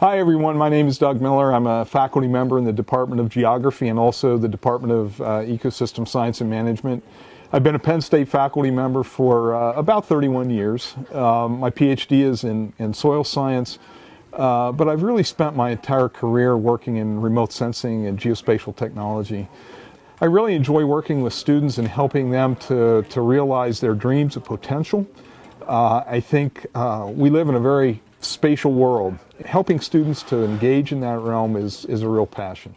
Hi everyone, my name is Doug Miller. I'm a faculty member in the Department of Geography and also the Department of uh, Ecosystem Science and Management. I've been a Penn State faculty member for uh, about 31 years. Um, my PhD is in, in soil science, uh, but I've really spent my entire career working in remote sensing and geospatial technology. I really enjoy working with students and helping them to, to realize their dreams of potential. Uh, I think uh, we live in a very spatial world. Helping students to engage in that realm is, is a real passion.